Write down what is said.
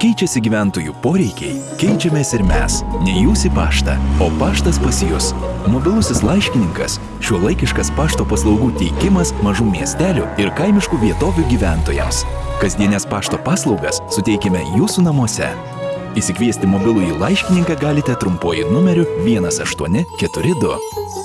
Keičiasi gyventojų poreikiai, keičiamės ir mes. Ne jūs į paštą, o paštas pas jūs. Mobilusis laiškininkas - šiuo laikiškas pašto paslaugų teikimas mažų miestelių ir kaimiškų vietovių gyventojams. Kasdienės pašto paslaugas suteikime jūsų namuose. Įsikviesti mobilųjį laiškininką galite trumpuoju numeriu 1842.